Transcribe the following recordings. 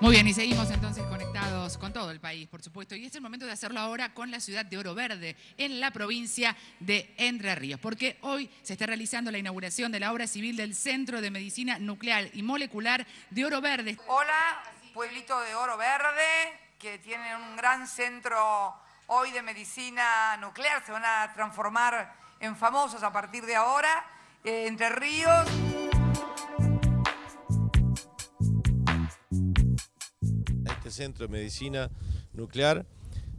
Muy bien, y seguimos entonces conectados con todo el país, por supuesto. Y es el momento de hacerlo ahora con la ciudad de Oro Verde, en la provincia de Entre Ríos, porque hoy se está realizando la inauguración de la obra civil del Centro de Medicina Nuclear y Molecular de Oro Verde. Hola, pueblito de Oro Verde, que tiene un gran centro hoy de medicina nuclear, se van a transformar en famosos a partir de ahora. Eh, Entre Ríos. Centro de medicina nuclear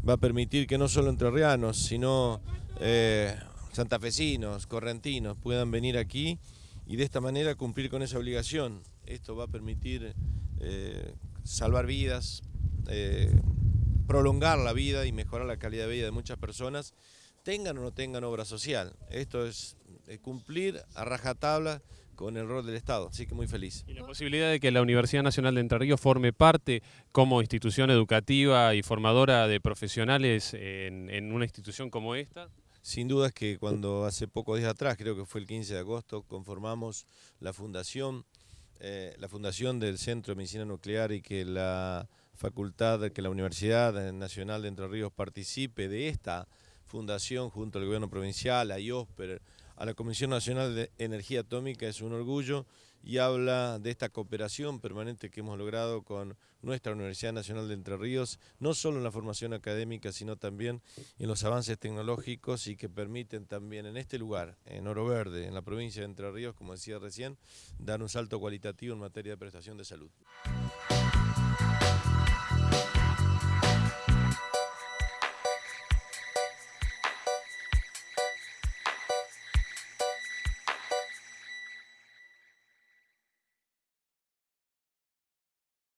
va a permitir que no solo entrerrianos, sino eh, santafesinos, correntinos puedan venir aquí y de esta manera cumplir con esa obligación. Esto va a permitir eh, salvar vidas, eh, prolongar la vida y mejorar la calidad de vida de muchas personas, tengan o no tengan obra social. Esto es cumplir a rajatabla con el rol del Estado, así que muy feliz. Y la posibilidad de que la Universidad Nacional de Entre Ríos forme parte como institución educativa y formadora de profesionales en, en una institución como esta. Sin duda es que cuando hace pocos días atrás, creo que fue el 15 de agosto, conformamos la fundación, eh, la fundación del Centro de Medicina Nuclear y que la facultad, que la Universidad Nacional de Entre Ríos participe de esta fundación junto al gobierno provincial, a IOSPER, a la Comisión Nacional de Energía Atómica es un orgullo y habla de esta cooperación permanente que hemos logrado con nuestra Universidad Nacional de Entre Ríos, no solo en la formación académica, sino también en los avances tecnológicos y que permiten también en este lugar, en Oro Verde, en la provincia de Entre Ríos, como decía recién, dar un salto cualitativo en materia de prestación de salud.